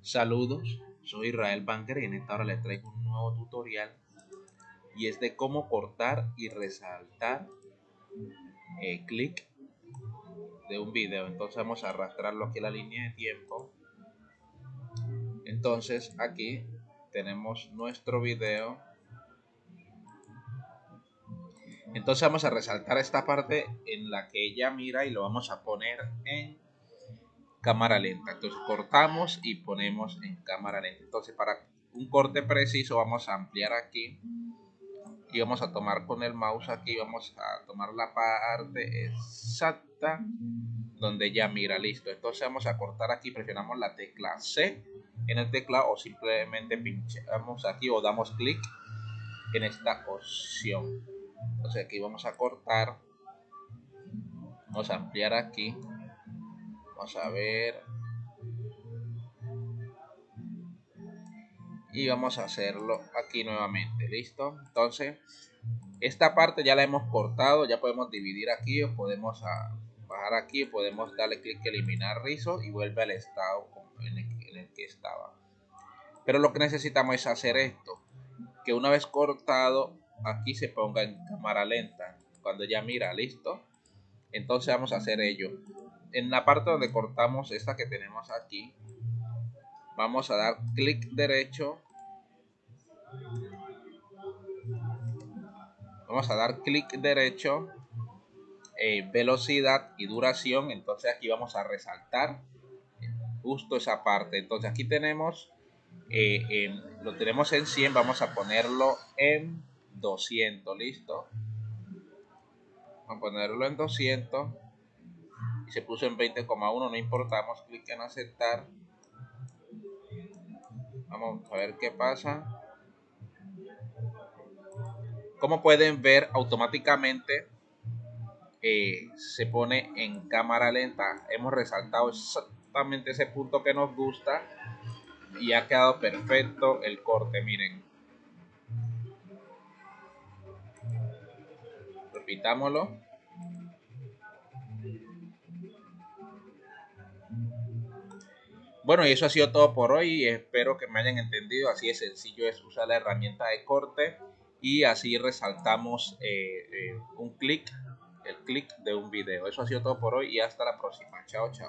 Saludos, soy Israel Banker y en esta hora les traigo un nuevo tutorial y es de cómo cortar y resaltar el clic de un video. Entonces vamos a arrastrarlo aquí a la línea de tiempo. Entonces aquí tenemos nuestro video. Entonces vamos a resaltar esta parte en la que ella mira y lo vamos a poner en cámara lenta. Entonces cortamos y ponemos en cámara lenta. Entonces para un corte preciso vamos a ampliar aquí y vamos a tomar con el mouse aquí, vamos a tomar la parte exacta donde ya mira, listo. Entonces vamos a cortar aquí, presionamos la tecla C en el teclado o simplemente pinchamos aquí o damos clic en esta opción. Entonces aquí vamos a cortar, vamos a ampliar aquí, vamos a ver. Y vamos a hacerlo aquí nuevamente listo entonces esta parte ya la hemos cortado ya podemos dividir aquí o podemos ah, bajar aquí podemos darle clic eliminar rizos y vuelve al estado en el, que estaba. Pero lo que necesitamos es hacer esto que una vez cortado aquí se ponga en cámara lenta. Cuando ya mira listo entonces vamos a hacer ello. En la parte donde cortamos esta que tenemos aquí vamos a dar clic derecho. Vamos a dar clic derecho eh, velocidad y duración. Entonces aquí vamos a resaltar justo esa parte. Entonces aquí tenemos eh, lo tenemos en 100 vamos a ponerlo en 200 listo a ponerlo en 200 y se puso en 20,1 no importamos clic en aceptar Vamos a ver qué pasa. Como pueden ver, automáticamente eh, se pone en cámara lenta. Hemos resaltado exactamente ese punto que nos gusta y ha quedado perfecto el corte. Miren. Repitámoslo. Bueno, y eso ha sido todo por hoy. Espero que me hayan entendido. Así de sencillo es usar la herramienta de corte y así resaltamos eh, eh, un clic, el clic de un video. Eso ha sido todo por hoy y hasta la próxima. Chao, chao.